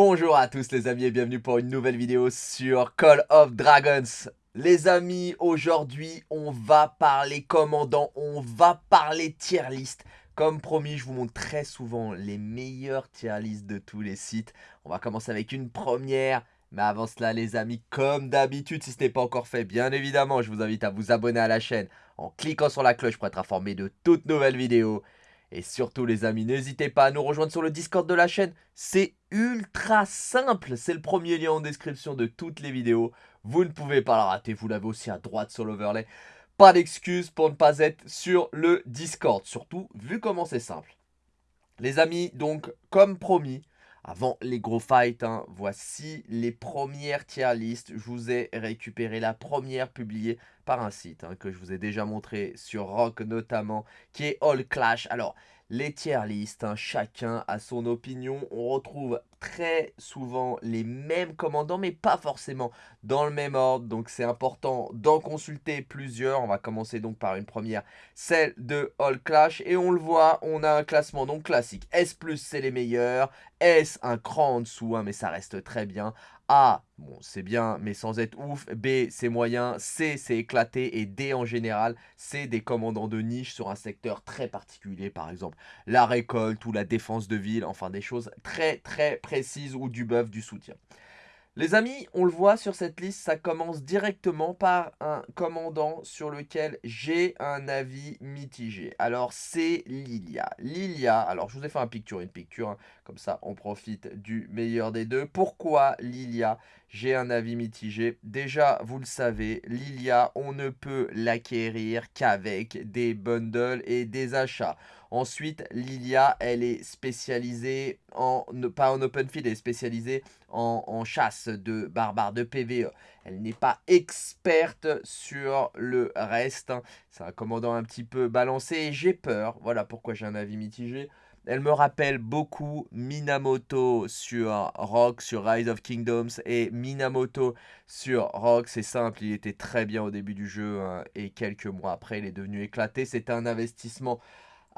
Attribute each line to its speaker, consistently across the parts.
Speaker 1: Bonjour à tous les amis et bienvenue pour une nouvelle vidéo sur Call of Dragons. Les amis, aujourd'hui on va parler commandant, on va parler tier list. Comme promis, je vous montre très souvent les meilleurs tier list de tous les sites. On va commencer avec une première. Mais avant cela les amis, comme d'habitude, si ce n'est pas encore fait, bien évidemment, je vous invite à vous abonner à la chaîne en cliquant sur la cloche pour être informé de toutes nouvelles vidéos. Et surtout les amis, n'hésitez pas à nous rejoindre sur le Discord de la chaîne. C'est ultra simple, c'est le premier lien en description de toutes les vidéos. Vous ne pouvez pas la rater, vous l'avez aussi à droite sur l'overlay. Pas d'excuse pour ne pas être sur le Discord, surtout vu comment c'est simple. Les amis, donc comme promis, avant les gros fights, hein, voici les premières tier list. Je vous ai récupéré la première publiée par un site hein, que je vous ai déjà montré sur Rock notamment, qui est All Clash. Alors, les tier list, hein, chacun a son opinion. On retrouve très souvent les mêmes commandants, mais pas forcément dans le même ordre. Donc c'est important d'en consulter plusieurs. On va commencer donc par une première, celle de All Clash. Et on le voit, on a un classement donc classique. S+, c'est les meilleurs. S, un cran en dessous, hein, mais ça reste très bien. A, bon, c'est bien, mais sans être ouf. B, c'est moyen. C, c'est éclaté. Et D, en général, c'est des commandants de niche sur un secteur très particulier. Par exemple, la récolte ou la défense de ville. Enfin, des choses très, très précises ou du buff, du soutien. Les amis, on le voit sur cette liste, ça commence directement par un commandant sur lequel j'ai un avis mitigé. Alors, c'est Lilia. Lilia, alors je vous ai fait un picture, une picture, hein. comme ça on profite du meilleur des deux. Pourquoi Lilia J'ai un avis mitigé? Déjà, vous le savez, Lilia, on ne peut l'acquérir qu'avec des bundles et des achats. Ensuite, Lilia, elle est spécialisée en, pas en open field, elle est spécialisée en, chasse de barbares, de PVE. Elle n'est pas experte sur le reste. C'est un commandant un petit peu balancé et j'ai peur. Voilà pourquoi j'ai un avis mitigé. Elle me rappelle beaucoup Minamoto sur Rock, sur Rise of Kingdoms. Et Minamoto sur Rock, c'est simple, il était très bien au début du jeu. Hein, et quelques mois après, il est devenu éclaté. C'était un investissement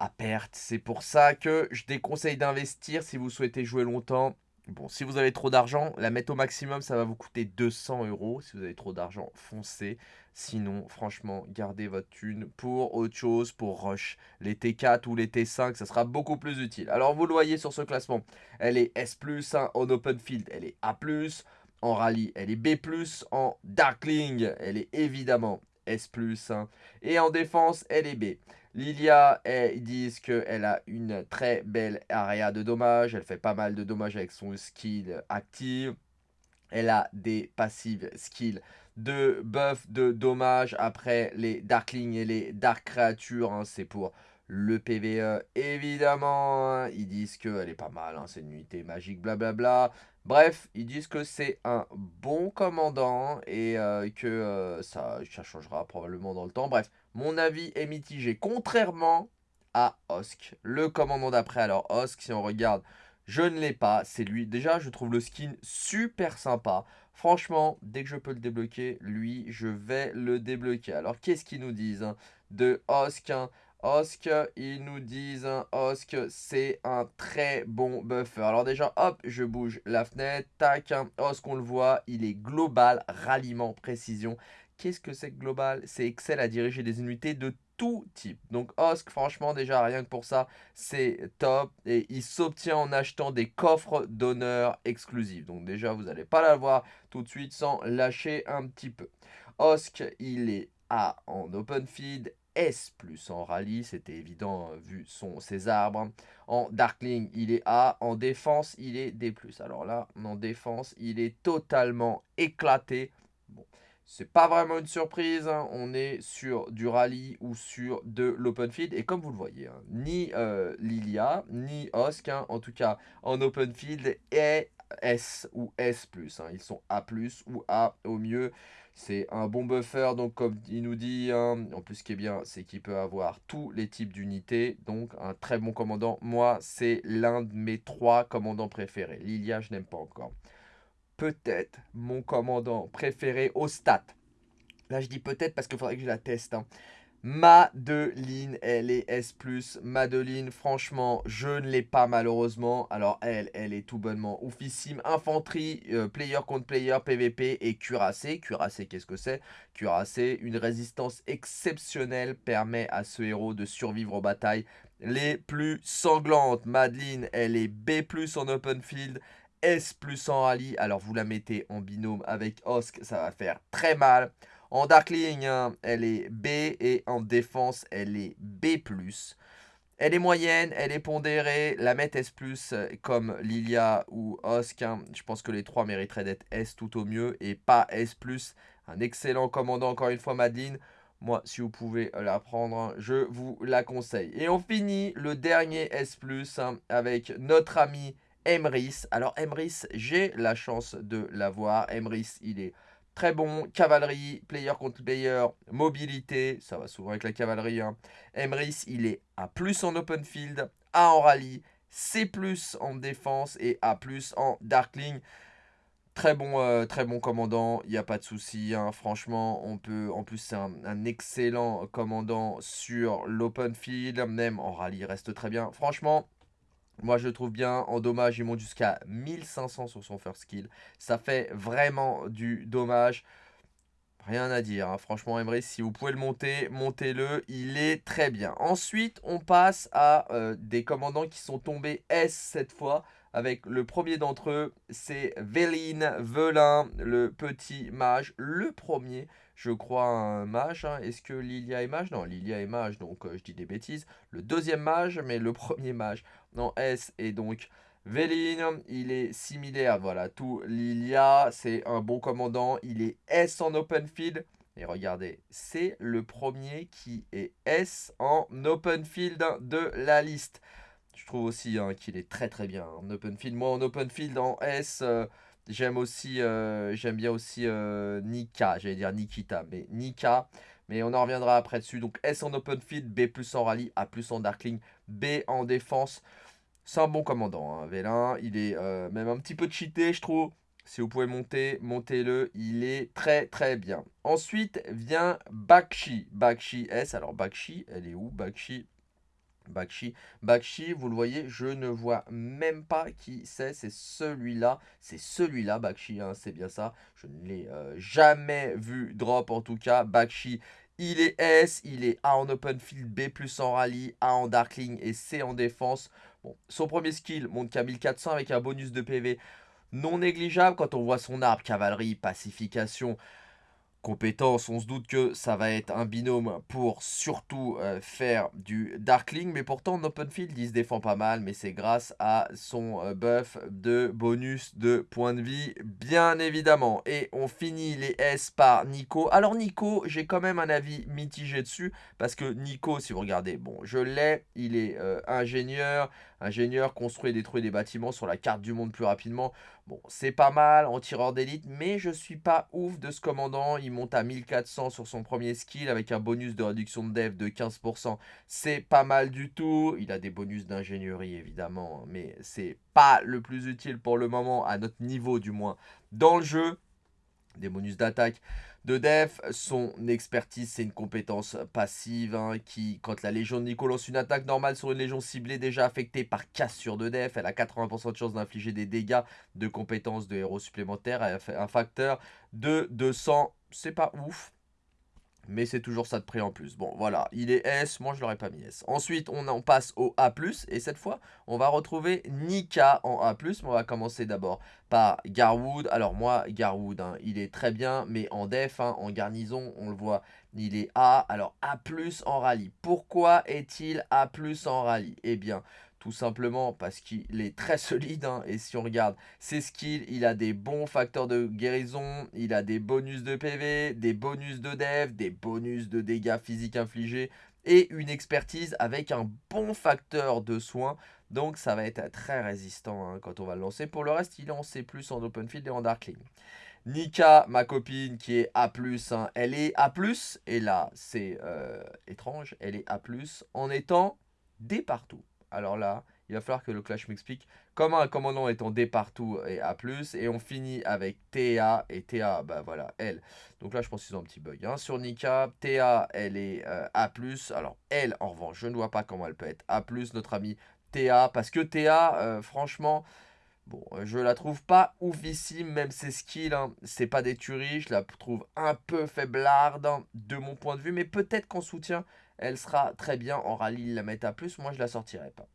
Speaker 1: à perte. C'est pour ça que je déconseille d'investir si vous souhaitez jouer longtemps. Bon, si vous avez trop d'argent, la mettre au maximum, ça va vous coûter 200 euros. Si vous avez trop d'argent, foncez. Sinon, franchement, gardez votre thune pour autre chose, pour Rush. Les T4 ou les T5, ça sera beaucoup plus utile. Alors, vous le voyez sur ce classement, elle est S+, hein, en Open Field, elle est A+, en Rallye, elle est B+, en Darkling, elle est évidemment S+, hein, et en défense, elle est B. Lilia, ils disent qu'elle a une très belle area de dommages. Elle fait pas mal de dommages avec son skill active. Elle a des passives skills de buff de dommages. Après, les Darklings et les Dark Créatures, hein, c'est pour le PVE. Évidemment, hein. ils disent qu'elle est pas mal. Hein, c'est une unité magique, blablabla. Bref, ils disent que c'est un bon commandant et euh, que euh, ça, ça changera probablement dans le temps. Bref, mon avis est mitigé. Contrairement à Osk, le commandant d'après. Alors Osk, si on regarde, je ne l'ai pas. C'est lui. Déjà, je trouve le skin super sympa. Franchement, dès que je peux le débloquer, lui, je vais le débloquer. Alors, qu'est-ce qu'ils nous disent hein, de Osk hein? Osk, ils nous disent, hein, Osk, c'est un très bon buffer. Alors déjà, hop, je bouge la fenêtre, tac, Osk, on le voit, il est global, ralliement, précision. Qu'est-ce que c'est que global? C'est Excel à diriger des unités de tout type. Donc Osk, franchement, déjà, rien que pour ça, c'est top. Et il s'obtient en achetant des coffres d'honneur exclusifs. Donc déjà, vous n'allez pas l'avoir tout de suite sans lâcher un petit peu. Osk, il est A en open feed, S+, en rallye, c'était évident vu son, ses arbres. En Darkling, il est A. En défense, il est D+. Alors là, en défense, il est totalement éclaté. Bon, c'est pas vraiment une surprise, hein. on est sur du rallye ou sur de l'open field. Et comme vous le voyez, hein, ni euh, Lilia, ni Osk, hein, en tout cas en open field, est S ou S+. Ils sont A+, ou A au mieux. C'est un bon buffer, donc comme il nous dit, en plus ce qui est bien, c'est qu'il peut avoir tous les types d'unités. Donc un très bon commandant. Moi, c'est l'un de mes trois commandants préférés. Lilia, je n'aime pas encore peut-être mon commandant préféré au stat. Là, je dis peut-être parce qu'il faudrait que je la teste. Hein. Madeline, elle est S+. Madeline, franchement, je ne l'ai pas malheureusement. Alors elle, elle est tout bonnement oufissime. Infanterie, euh, player contre player, PVP et cuirassé. Cuirassé, qu'est-ce que c'est? Cuirassé, une résistance exceptionnelle permet à ce héros de survivre aux batailles les plus sanglantes. Madeline, elle est B+, en open field. S+, en rallye. Alors vous la mettez en binôme avec Osk, ça va faire très mal. En Darkling, hein, elle est B et en défense, elle est B+. Elle est moyenne, elle est pondérée. La mettre S+, comme Lilia ou Osk, hein, je pense que les trois mériteraient d'être S tout au mieux et pas S+. Un excellent commandant, encore une fois, Madeline. Moi, si vous pouvez la prendre, hein, je vous la conseille. Et on finit le dernier S+, avec notre ami Emrys. Alors Emrys, j'ai la chance de l'avoir. Emrys, il est Très bon, cavalerie, player contre player, mobilité, ça va souvent avec la cavalerie. Hein. Emrys, il est A+, en open field, A en rallye, C+, en défense et A+, en darkling. Très bon, euh, très bon commandant, il n'y a pas de souci. Hein. Franchement, on peut. En plus, c'est un, un, excellent commandant sur l'open field. Même en rallye, il reste très bien. Franchement, moi, je le trouve bien. En dommage, il monte jusqu'à 1500 sur son first skill. Ça fait vraiment du dommage. Rien à dire. Hein. Franchement, Emery, si vous pouvez le monter, montez-le. Il est très bien. Ensuite, on passe à euh, des commandants qui sont tombés S cette fois. Avec le premier d'entre eux, c'est Véline Velin, le petit mage. Le premier je crois, un mage. Hein. Est-ce que Lilia est mage? Non, Lilia est mage, donc euh, je dis des bêtises. Le deuxième mage, mais le premier mage. Non, S est donc Véline. Il est similaire, voilà, tout Lilia. C'est un bon commandant. Il est S en open field. Et regardez, c'est le premier qui est S en open field de la liste. Je trouve aussi hein, qu'il est très très bien en open field. Moi en open field en S... Euh, Euh, j'aime bien aussi euh, Nika, j'allais dire Nikita, mais Nika. Mais on en reviendra après dessus. Donc S en open field, B plus en rallye, A plus en darkling, B en défense. C'est un bon commandant, hein, Vélin. Il est euh, même un petit peu cheaté, je trouve. Si vous pouvez monter, montez-le. Il est très très bien. Ensuite vient Bakshi. Bakshi S. Alors Bakshi, elle est où? Bakshi Bakshi. Bakshi, vous le voyez, je ne vois même pas qui c'est. C'est celui-là. C'est celui-là, Bakshi. Hein, c'est bien ça. Je ne l'ai euh, jamais vu drop en tout cas. Bakshi, il est S. Il est A en open field, B plus en rallye, A en darkling et C en défense. Bon, son premier skill monte qu'à 1400 avec un bonus de PV non négligeable quand on voit son arbre, cavalerie, pacification compétences. On se doute que ça va être un binôme pour surtout euh, faire du Darkling. Mais pourtant, en open field, il se défend pas mal. Mais c'est grâce à son euh, buff de bonus de points de vie, bien évidemment. Et on finit les S par Nico. Alors Nico, j'ai quand même un avis mitigé dessus. Parce que Nico, si vous regardez, bon, je l'ai. Il est euh, ingénieur. Ingénieur construit et détruit des bâtiments sur la carte du monde plus rapidement. Bon, c'est pas mal en tireur d'élite, mais je suis pas ouf de ce commandant. Monte à 1400 sur son premier skill avec un bonus de réduction de dev de 15%. C'est pas mal du tout. Il a des bonus d'ingénierie évidemment, mais c'est pas le plus utile pour le moment, à notre niveau du moins, dans le jeu. Des bonus d'attaque de def. Son expertise, c'est une compétence passive hein, qui, quand la Légion de Nico lance une attaque normale sur une Légion ciblée déjà affectée par cassure de def, elle a 80% de chance d'infliger des dégâts de compétences de héros supplémentaires un facteur de 200. C'est pas ouf, mais c'est toujours ça de prix en plus. Bon, voilà, il est S, moi je l'aurais pas mis S. Ensuite, on passe au A+, et cette fois, on va retrouver Nika en A+. On va commencer d'abord par Garwood. Alors moi, Garwood, hein, il est très bien, mais en def, hein, en garnison, on le voit, il est A. Alors A+, en rallye. Pourquoi est-il A+, en rallye? Eh bien, tout simplement parce qu'il est très solide. Hein, et si on regarde ses skills, il a des bons facteurs de guérison. Il a des bonus de PV, des bonus de dev, des bonus de dégâts physiques infligés. Et une expertise avec un bon facteur de soins. Donc ça va être très résistant hein, quand on va le lancer. Pour le reste, il est en C+, en open field et en darkling. Nika, ma copine, qui est A+, hein, elle est A+, et là, c'est euh, étrange, elle est A+, en étant des partout alors là, il va falloir que le clash m'explique comment un commandant est en D partout et A+, et on finit avec TA, et TA, bah voilà, elle. Donc là, je pense qu'ils ont un petit bug. Hein. Sur Nika, TA, elle est euh, A+, alors elle, en revanche, je ne vois pas comment elle peut être A+, notre ami TA, parce que TA, euh, franchement... Bon, je la trouve pas oufissime, même ses skills, hein, c'est pas des tueries, je la trouve un peu faiblarde hein, de mon point de vue, mais peut-être qu'en soutien, elle sera très bien. En rallye, la met à plus, moi je la sortirai pas.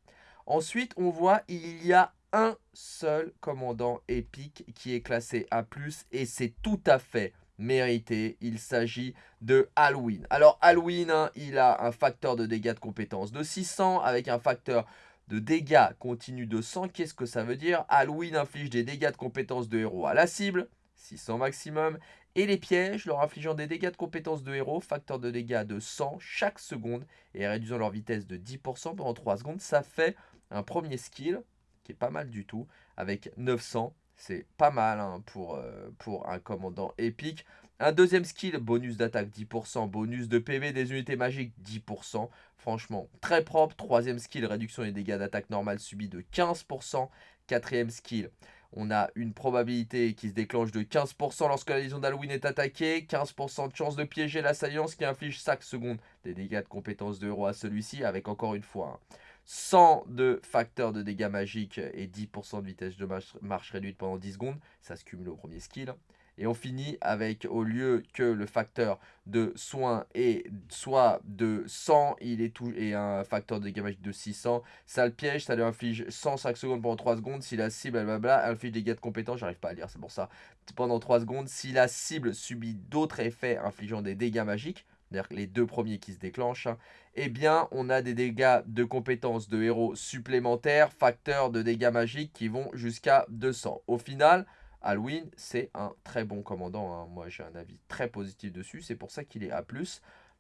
Speaker 1: Ensuite, on voit, il y a un seul commandant épique qui est classé A+, et c'est tout à fait mérité. Il s'agit de Halloween. Alors Halloween, hein, il a un facteur de dégâts de compétence de 600 avec un facteur de dégâts continu de 100. Qu'est-ce que ça veut dire? Halloween inflige des dégâts de compétences de héros à la cible, 600 maximum, et les pièges leur infligeant des dégâts de compétences de héros, facteur de dégâts de 100 chaque seconde, et réduisant leur vitesse de 10% pendant 3 secondes. Ça fait un premier skill qui est pas mal du tout, avec 900. C'est pas mal hein, pour, euh, pour un commandant épique. Un deuxième skill, bonus d'attaque 10%, bonus de PV des unités magiques 10%. Franchement, très propre. Troisième skill, réduction des dégâts d'attaque normale subis de 15%. Quatrième skill, on a une probabilité qui se déclenche de 15% lorsque la légion d'Halloween est attaquée. 15% de chance de piéger l'assaillant, ce qui inflige chaque seconde des dégâts de compétence de héros à celui-ci, avec encore une fois 100 de facteurs de dégâts magiques et 10% de vitesse de marche réduite pendant 10 secondes. Ça se cumule au premier skill. Et on finit avec, au lieu que le facteur de soin est soit de 100, il est tout, et un facteur de dégâts de 600, ça le piège, ça lui inflige 105 secondes pendant 3 secondes. Si la cible, inflige des dégâts de compétence, j'arrive pas à lire, c'est pour ça. Pendant 3 secondes, si la cible subit d'autres effets infligeant des dégâts magiques, c'est-à-dire les deux premiers qui se déclenchent, eh bien, on a des dégâts de compétences de héros supplémentaires, facteurs de dégâts magiques qui vont jusqu'à 200. Au final, Halloween, c'est un très bon commandant. Hein. Moi, j'ai un avis très positif dessus. C'est pour ça qu'il est A+.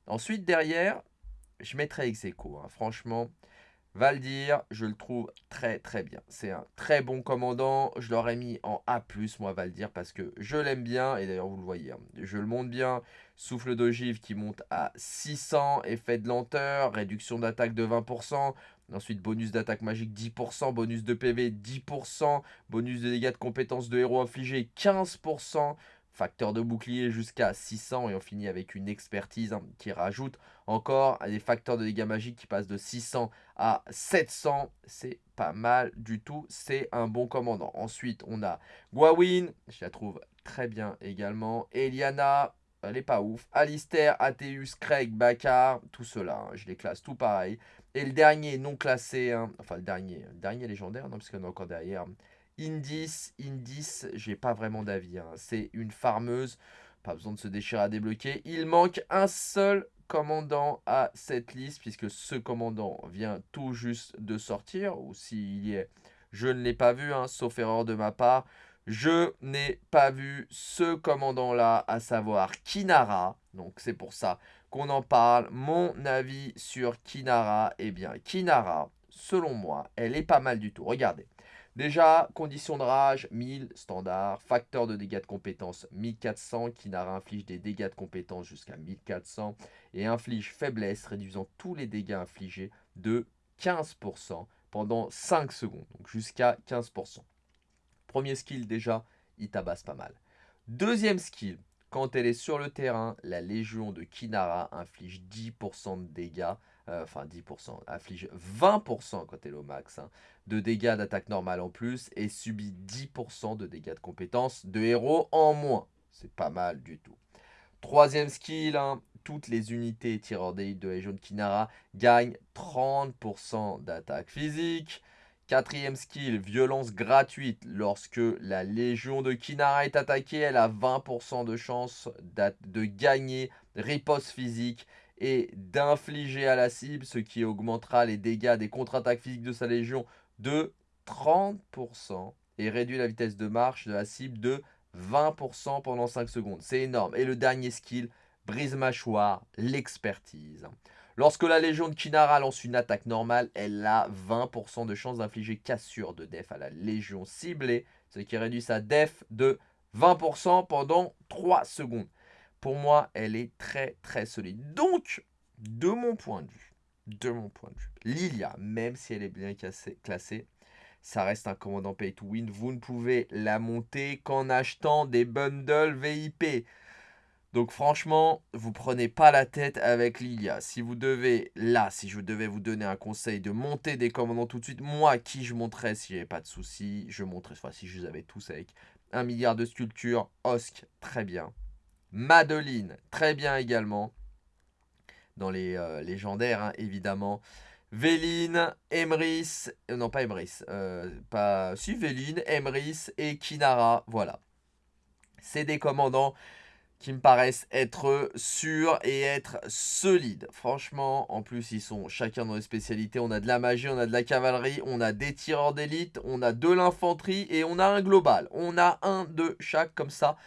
Speaker 1: Ensuite, derrière, je mettrai Execo. Hein. Franchement, Valdir, je le trouve très très bien. C'est un très bon commandant. Je l'aurais mis en A+, moi, Valdir, parce que je l'aime bien. Et d'ailleurs, vous le voyez, hein. je le monte bien. Souffle d'ogive qui monte à 600. Effet de lenteur, réduction d'attaque de 20%. Ensuite, bonus d'attaque magique 10%, bonus de PV 10%, bonus de dégâts de compétences de héros infligés 15%, facteur de bouclier jusqu'à 600 et on finit avec une expertise hein, qui rajoute encore des facteurs de dégâts magiques qui passent de 600 à 700. C'est pas mal du tout, c'est un bon commandant. Ensuite, on a Gwawin, je la trouve très bien également. Eliana, elle est pas ouf. Alistair, Atheus, Craig, Bakar, tout cela, hein, je les classe tout pareil. Et le dernier non classé, hein, enfin le dernier, dernier légendaire, non, parce qu'on a encore derrière. Indis, Indis, j'ai pas vraiment d'avis. Hein. C'est une farmeuse, pas besoin de se déchirer à débloquer. Il manque un seul commandant à cette liste, puisque ce commandant vient tout juste de sortir, ou s'il y est, je ne l'ai pas vu, hein, sauf erreur de ma part. Je n'ai pas vu ce commandant-là, à savoir Kinara. Donc c'est pour ça qu'on en parle. Mon avis sur Kinara, eh bien, Kinara, selon moi, elle est pas mal du tout. Regardez. Déjà, condition de rage, 1000, standard. Facteur de dégâts de compétence, 1400. Kinara inflige des dégâts de compétence jusqu'à 1400. Et inflige faiblesse, réduisant tous les dégâts infligés de 15% pendant 5 secondes. Donc jusqu'à 15%. Premier skill déjà, il tabasse pas mal. Deuxième skill, quand elle est sur le terrain, la Légion de Kinara inflige 10% de dégâts, euh, enfin 10%, inflige 20% quand elle est au max, hein, de dégâts d'attaque normale en plus et subit 10% de dégâts de compétences de héros en moins. C'est pas mal du tout. Troisième skill, hein, toutes les unités tireurs d'élite de la Légion de Kinara gagnent 30% d'attaque physique. Quatrième skill, violence gratuite. Lorsque la Légion de Kinara est attaquée, elle a 20% de chance de gagner riposte physique et d'infliger à la cible, ce qui augmentera les dégâts des contre-attaques physiques de sa Légion de 30% et réduit la vitesse de marche de la cible de 20% pendant 5 secondes. C'est énorme. Et le dernier skill, brise-mâchoire, l'expertise. Lorsque la Légion de Kinara lance une attaque normale, elle a 20% de chance d'infliger cassure de def à la Légion ciblée, ce qui réduit sa def de 20% pendant 3 secondes. Pour moi, elle est très très solide. Donc, de mon point de vue, de mon point de vue. Lilia, même si elle est bien classée, ça reste un commandant pay to win. Vous ne pouvez la monter qu'en achetant des bundles VIP. Donc franchement, vous prenez pas la tête avec Lilia. Si vous devez, là, si je devais vous donner un conseil de monter des commandants tout de suite, moi, qui je monterais si j'avais pas de soucis, je monterais, enfin si je les avais tous avec un milliard de sculptures, Osk, très bien. Madeline, très bien également. Dans les euh, légendaires, hein, évidemment. Véline, Emrys, euh, non pas Emrys, euh, pas, si Véline, Emrys et Kinara, voilà. C'est des commandants qui me paraissent être sûrs et être solides. Franchement, en plus, ils sont chacun dans les spécialités. On a de la magie, on a de la cavalerie, on a des tireurs d'élite, on a de l'infanterie et on a un global. On a un de chaque comme ça.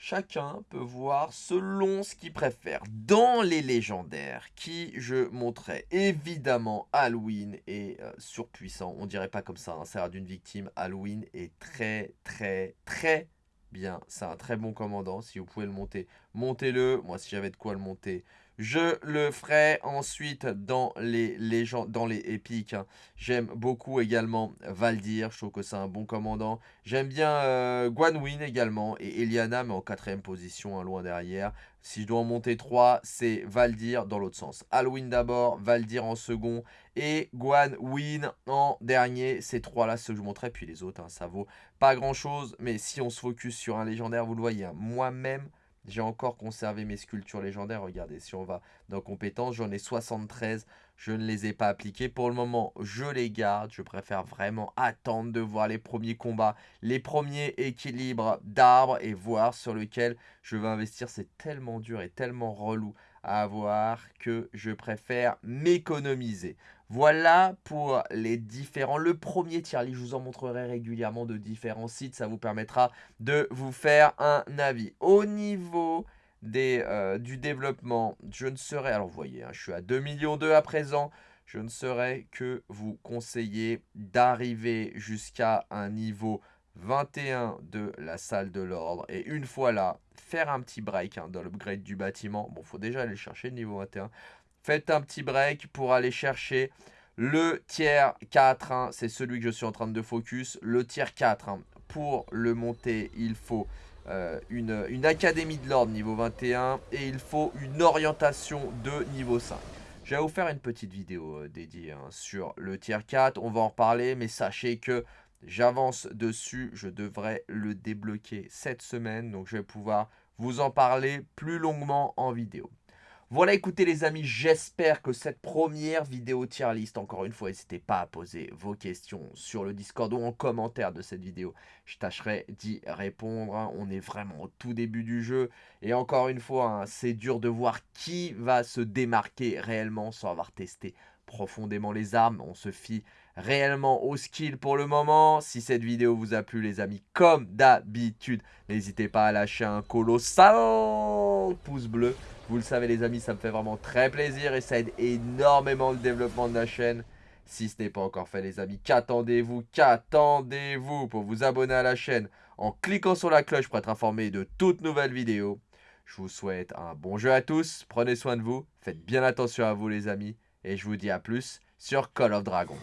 Speaker 1: Chacun peut voir selon ce qu'il préfère. Dans les légendaires, qui je montrais évidemment Halloween est euh, surpuissant. On dirait pas comme ça, hein, ça a d'une victime. Halloween est très très très bien. C'est un très bon commandant. Si vous pouvez le monter, montez-le. Moi, si j'avais de quoi le monter, je le ferai ensuite dans les légendes, dans les épiques. Hein. J'aime beaucoup également Valdir, je trouve que c'est un bon commandant. J'aime bien euh, Guanwin également et Eliana, mais en quatrième position, hein, loin derrière. Si je dois en monter trois, c'est Valdir dans l'autre sens. Alwyn d'abord, Valdir en second et Guanwin en dernier. Ces trois-là, ceux que je montrerai, puis les autres, hein, ça vaut pas grand-chose. Mais si on se focus sur un légendaire, vous le voyez, moi-même, j'ai encore conservé mes sculptures légendaires. Regardez, si on va dans compétences, j'en ai 73. Je ne les ai pas appliquées. Pour le moment, je les garde. Je préfère vraiment attendre de voir les premiers combats, les premiers équilibres d'arbres et voir sur lequel je vais investir. C'est tellement dur et tellement relou à avoir que je préfère m'économiser. Voilà pour les différents. Le premier tier je vous en montrerai régulièrement de différents sites. Ça vous permettra de vous faire un avis. Au niveau euh, du développement, je ne serai... Alors vous voyez, hein, je suis à 2 millions 2 à présent. Je ne saurais que vous conseiller d'arriver jusqu'à un niveau 21 de la salle de l'ordre. Et une fois là, faire un petit break hein, dans l'upgrade du bâtiment. Bon, faut déjà aller chercher le niveau 21. Faites un petit break pour aller chercher le tiers 4. Hein. C'est celui que je suis en train de focus. Le tiers 4, hein. pour le monter, il faut euh, une, académie de l'ordre niveau 21. Et il faut une orientation de niveau 5. Je vais vous faire une petite vidéo euh, dédiée sur le tiers 4. On va en reparler, mais sachez que J'avance dessus, je devrais le débloquer cette semaine, donc je vais pouvoir vous en parler plus longuement en vidéo. Voilà, écoutez les amis, j'espère que cette première vidéo tier list, encore une fois, n'hésitez pas à poser vos questions sur le Discord ou en commentaire de cette vidéo. Je tâcherai d'y répondre, hein. on est vraiment au tout début du jeu. Et encore une fois, hein, c'est dur de voir qui va se démarquer réellement sans avoir testé profondément les armes. On se fie réellement au skill pour le moment. Si cette vidéo vous a plu les amis, comme d'habitude, n'hésitez pas à lâcher un colossal pouce bleu. Vous le savez les amis, ça me fait vraiment très plaisir et ça aide énormément le développement de la chaîne. Si ce n'est pas encore fait les amis, qu'attendez-vous Qu'attendez-vous pour vous abonner à la chaîne en cliquant sur la cloche pour être informé de toutes nouvelles vidéos Je vous souhaite un bon jeu à tous, prenez soin de vous, faites bien attention à vous les amis et je vous dis à plus sur Call of Dragon.